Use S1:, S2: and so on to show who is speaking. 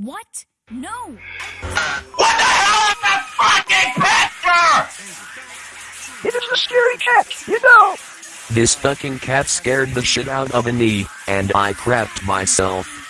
S1: What? No!
S2: What the hell is that fucking picture?
S3: It is a scary cat, you know.
S4: This fucking cat scared the shit out of me, and I crapped myself.